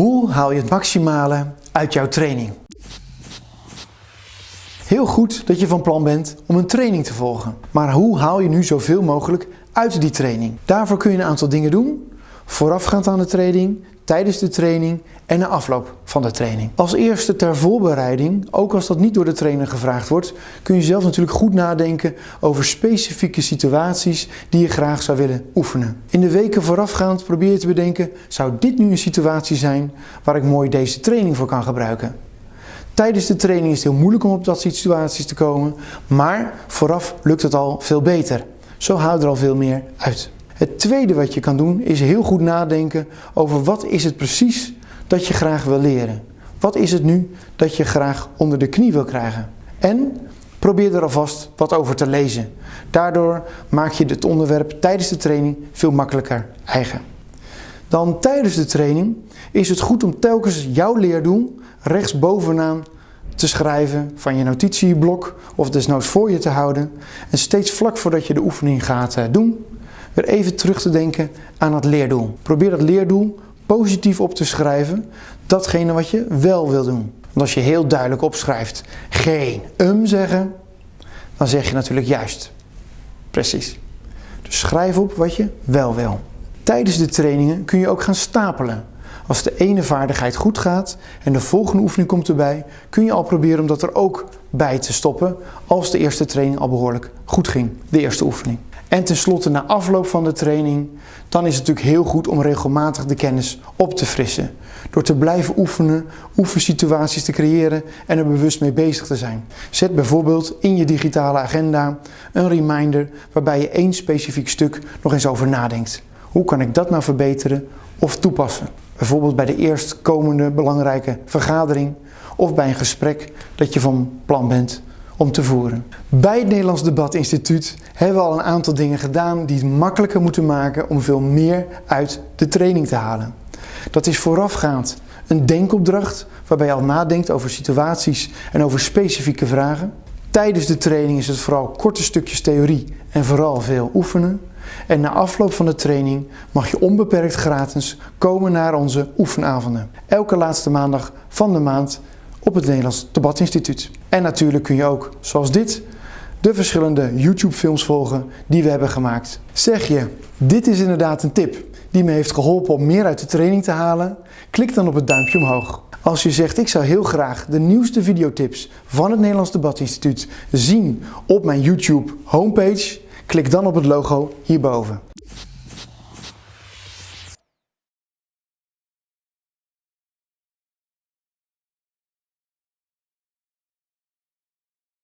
Hoe haal je het maximale uit jouw training? Heel goed dat je van plan bent om een training te volgen. Maar hoe haal je nu zoveel mogelijk uit die training? Daarvoor kun je een aantal dingen doen. Voorafgaand aan de training, tijdens de training en na afloop van de training. Als eerste ter voorbereiding, ook als dat niet door de trainer gevraagd wordt, kun je zelf natuurlijk goed nadenken over specifieke situaties die je graag zou willen oefenen. In de weken voorafgaand probeer je te bedenken, zou dit nu een situatie zijn waar ik mooi deze training voor kan gebruiken? Tijdens de training is het heel moeilijk om op dat situaties te komen, maar vooraf lukt het al veel beter. Zo haal er al veel meer uit. Het tweede wat je kan doen is heel goed nadenken over wat is het precies dat je graag wil leren. Wat is het nu dat je graag onder de knie wil krijgen? En probeer er alvast wat over te lezen. Daardoor maak je het onderwerp tijdens de training veel makkelijker eigen. Dan tijdens de training is het goed om telkens jouw leerdoel rechtsbovenaan te schrijven van je notitieblok of desnoods voor je te houden. En steeds vlak voordat je de oefening gaat eh, doen, weer even terug te denken aan het leerdoel. Probeer dat leerdoel positief op te schrijven, datgene wat je wel wil doen. Want als je heel duidelijk opschrijft geen um zeggen, dan zeg je natuurlijk juist. Precies. Dus schrijf op wat je wel wil. Tijdens de trainingen kun je ook gaan stapelen. Als de ene vaardigheid goed gaat en de volgende oefening komt erbij, kun je al proberen om dat er ook bij te stoppen als de eerste training al behoorlijk goed ging, de eerste oefening. En tenslotte na afloop van de training, dan is het natuurlijk heel goed om regelmatig de kennis op te frissen. Door te blijven oefenen, oefensituaties te creëren en er bewust mee bezig te zijn. Zet bijvoorbeeld in je digitale agenda een reminder waarbij je één specifiek stuk nog eens over nadenkt. Hoe kan ik dat nou verbeteren of toepassen? Bijvoorbeeld bij de eerstkomende belangrijke vergadering of bij een gesprek dat je van plan bent om te voeren. Bij het Nederlands Debatinstituut hebben we al een aantal dingen gedaan die het makkelijker moeten maken om veel meer uit de training te halen. Dat is voorafgaand een denkopdracht waarbij je al nadenkt over situaties en over specifieke vragen. Tijdens de training is het vooral korte stukjes theorie en vooral veel oefenen. En na afloop van de training mag je onbeperkt gratis komen naar onze oefenavonden. Elke laatste maandag van de maand op het Nederlands Debatinstituut. En natuurlijk kun je ook, zoals dit, de verschillende YouTube films volgen die we hebben gemaakt. Zeg je, dit is inderdaad een tip die me heeft geholpen om meer uit de training te halen? Klik dan op het duimpje omhoog. Als je zegt ik zou heel graag de nieuwste videotips van het Nederlands Debatinstituut zien op mijn YouTube homepage, klik dan op het logo hierboven.